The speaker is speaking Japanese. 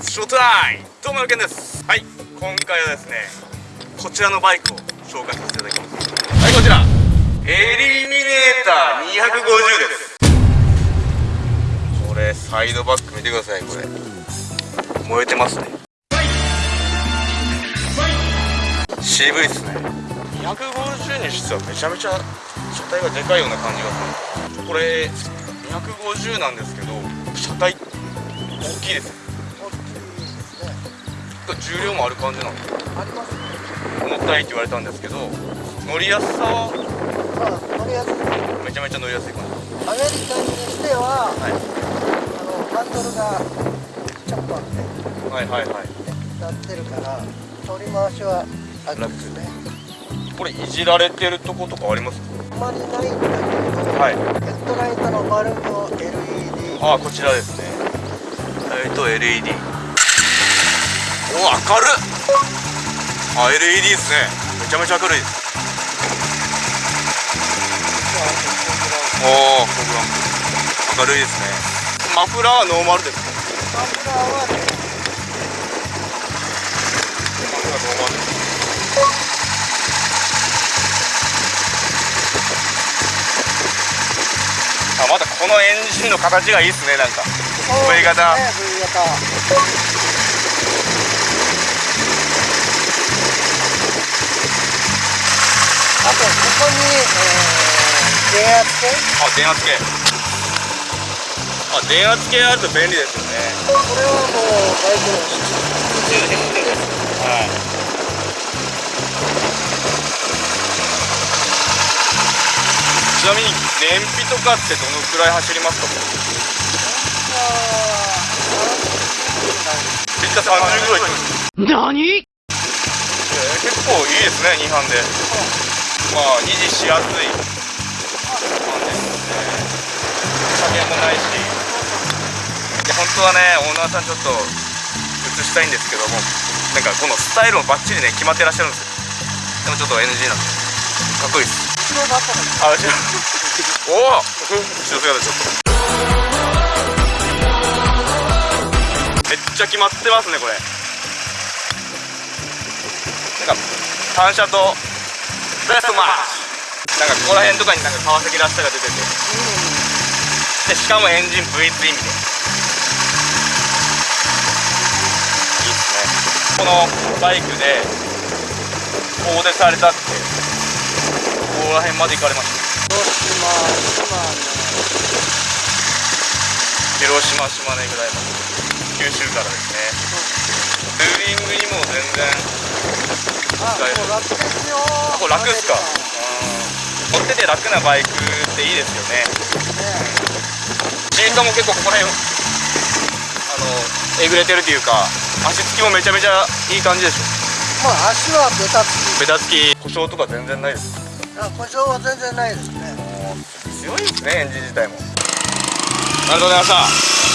さいどうもよけんです。はい。今回はですねこちらのバイクを紹介させていただきます。はいこちら。エリミネーター250です。これサイドバック見てくださいこれ。燃えてますね。渋いっすね。250にしてはめちゃめちゃ車体がでかいような感じがする。これ250なんですけど車体大きいです重量もある感じなんですありますね。重たいって言われたんですけど乗りやすさは？まあ乗りやすい。めちゃめちゃ乗りやすい感じ。アメリカにしてははい。あのハンドルがちょっとあって。はいはいはい。なってるから取り回しは楽ですね。これいじられてるとことかあります？あんまりないんだけど、はい。ヘッドライトのバルブを LED ああこちらですね。ライト LED おお明るっあ LED ですね。めちゃめちゃ明るい。ですおお明るい。ですね。マフラーはノーマルです。かマフラーはねマフラーノーマルです。あまたこのエンジンの形がいいですねなんか。V 型ね V 型圧計あ電圧計あ電圧計あると便利ですよね。これはもうバイクの。必需ですはいちなみに燃費とかってどのくらい走りますか？めっちゃ30ぐらい何えー結構いいですね2班でまあ維持しやすいないし。いや本当はねオーナーさんちょっと映したいんですけどもなんかこのスタイルもバッチリね決まってらっしゃるんですよ。でもちょっと NG なんで。かっこいい です。後ろだったらあ後ろおお後ろ姿ちょっとめっちゃ決まってますねこれ。なんか単車とベストマッチなんかここら辺とかになんか川崎らしさが出ててでしかもエンジン V ツインみたいないいっすね。このバイクで遠出されたってここら辺まで行かれました。広島島広島島根ぐらいまで。九州からですね。ツーリングにも全然あもう楽ですよ。あこれ楽っすか。乗ってて楽なバイクっていいですよね。カねシートも結構ここら辺あのえぐれてるというか足つきもめちゃめちゃいい感じでしょ。まあ足はベタつき。ベタつき故障とか全然ないです。あ故障は全然ないですね。強いですねエンジン自体も。ありがとうございました